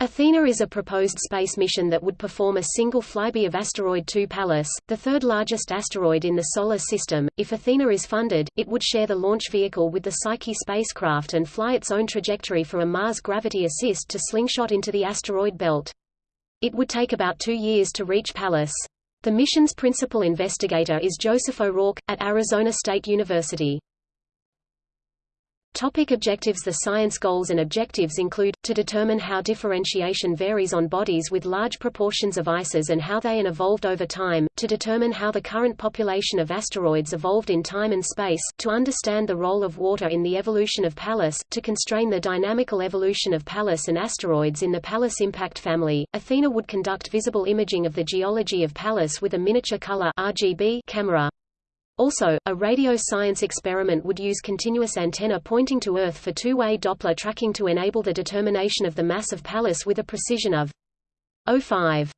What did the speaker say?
Athena is a proposed space mission that would perform a single flyby of asteroid 2 Pallas, the third largest asteroid in the Solar System. If Athena is funded, it would share the launch vehicle with the Psyche spacecraft and fly its own trajectory for a Mars gravity assist to slingshot into the asteroid belt. It would take about two years to reach Pallas. The mission's principal investigator is Joseph O'Rourke, at Arizona State University. Topic objectives The science goals and objectives include, to determine how differentiation varies on bodies with large proportions of ices and how they and evolved over time, to determine how the current population of asteroids evolved in time and space, to understand the role of water in the evolution of Pallas, to constrain the dynamical evolution of Pallas and asteroids in the Pallas impact family. Athena would conduct visible imaging of the geology of Pallas with a miniature color RGB camera. Also, a radio science experiment would use continuous antenna pointing to Earth for two-way Doppler tracking to enable the determination of the mass of Pallas with a precision of 0.5